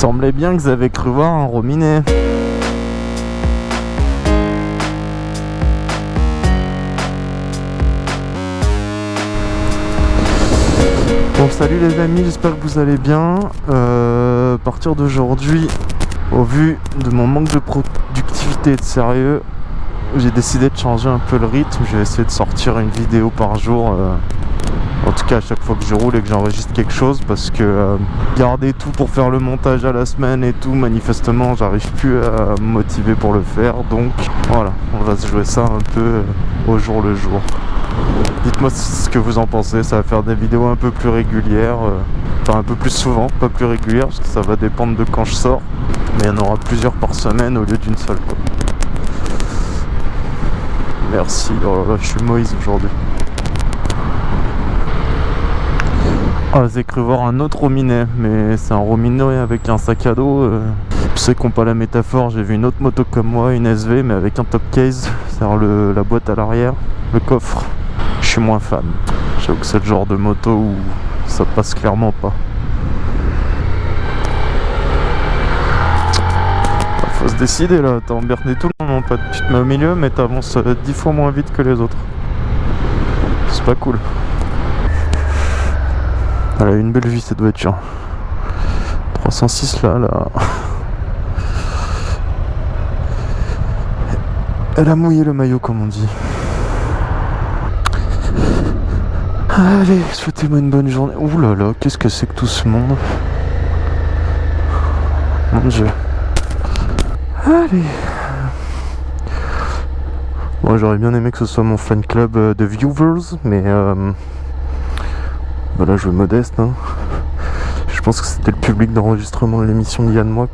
semblait bien que vous avez cru voir un rominet. Bon salut les amis, j'espère que vous allez bien. Euh, à partir d'aujourd'hui, au vu de mon manque de productivité et de sérieux, j'ai décidé de changer un peu le rythme. Je vais essayer de sortir une vidéo par jour. euh, en tout cas à chaque fois que je roule et que j'enregistre quelque chose parce que euh, garder tout pour faire le montage à la semaine et tout manifestement j'arrive plus à me motiver pour le faire. Donc voilà on va se jouer ça un peu euh, au jour le jour. Dites moi ce que vous en pensez. Ça va faire des vidéos un peu plus régulières euh, enfin un peu plus souvent pas plus régulières parce que ça va dépendre de quand je sors. Mais il y en aura plusieurs par semaine au lieu d'une seule merci. Oh là là je suis Moïse aujourd'hui Ah, j'ai cru voir un autre rominet, mais c'est un rominet avec un sac à dos. euh. Qui n'ont pas la métaphore, j'ai vu une autre moto comme moi, une SV, mais avec un top case, c'est-à-dire la boîte à l'arrière, le coffre. Je suis moins fan. J'avoue que c'est le genre de moto où ça passe clairement pas. Bah, Faut se décider là, t'as emmerdé tout le monde, mon pote. Tu te mets au milieu, mais t'avances euh, 10 fois moins vite que les autres. C'est pas cool. Elle a une belle vie cette voiture. 306 là, là. Elle a mouillé le maillot comme on dit. Allez, souhaitez-moi une bonne journée. Ouh là là, qu'est-ce que c'est que tout ce monde? Mon dieu. Allez. Moi j'aurais bien aimé que ce soit mon fan club euh, de viewers, mais euh, voilà, je veux modeste. hein. Je pense que c'était le public d'enregistrement de l'émission de Yann Moix.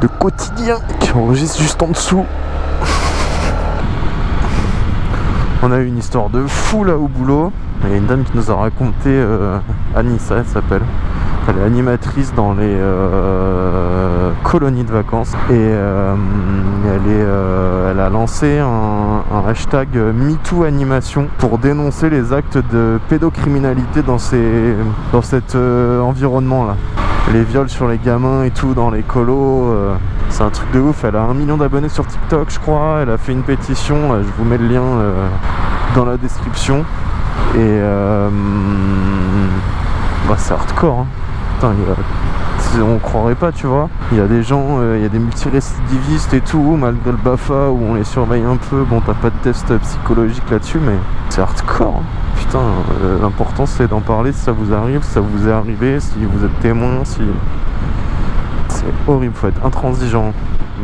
De quotidien qui enregistre juste en dessous. On a eu une histoire de fou là au boulot. Il y a une dame qui nous a raconté, euh, Anissa elle s'appelle. Elle est animatrice dans les euh, colonies de vacances et euh, euh, elle a lancé un, hashtag MeToo Animation pour dénoncer les actes de pédocriminalité dans, ces, dans cet environnement là. Les viols sur les gamins et tout dans les colos, c'est un truc de ouf. Elle a un million d'abonnés sur TikTok, je crois. Elle a fait une pétition, euh, je vous mets le lien dans la description. Et bah, c'est hardcore. hein. Putain, on croirait pas, tu vois. Il y a des gens, euh, il y a des multirécidivistes et tout, malgré le BAFA où on les surveille un peu. Bon, t'as pas de test psychologique là-dessus, mais c'est hardcore. hein. Putain, euh, l'important c'est d'en parler si ça vous arrive, si ça vous est arrivé, si vous êtes témoin, si. C'est horrible, faut être intransigeant.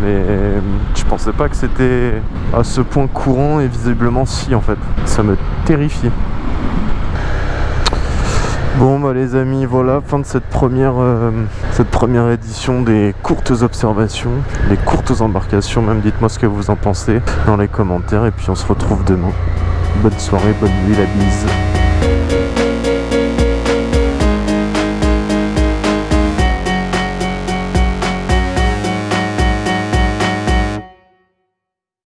Mais euh, je pensais pas que c'était à ce point courant et visiblement si en fait. Ça me terrifie. Bon bah les amis, voilà, fin de cette première, euh, cette première édition des courtes observations, des courtes embarcations, même dites-moi ce que vous en pensez dans les commentaires et puis on se retrouve demain. Bonne soirée, bonne nuit, la bise.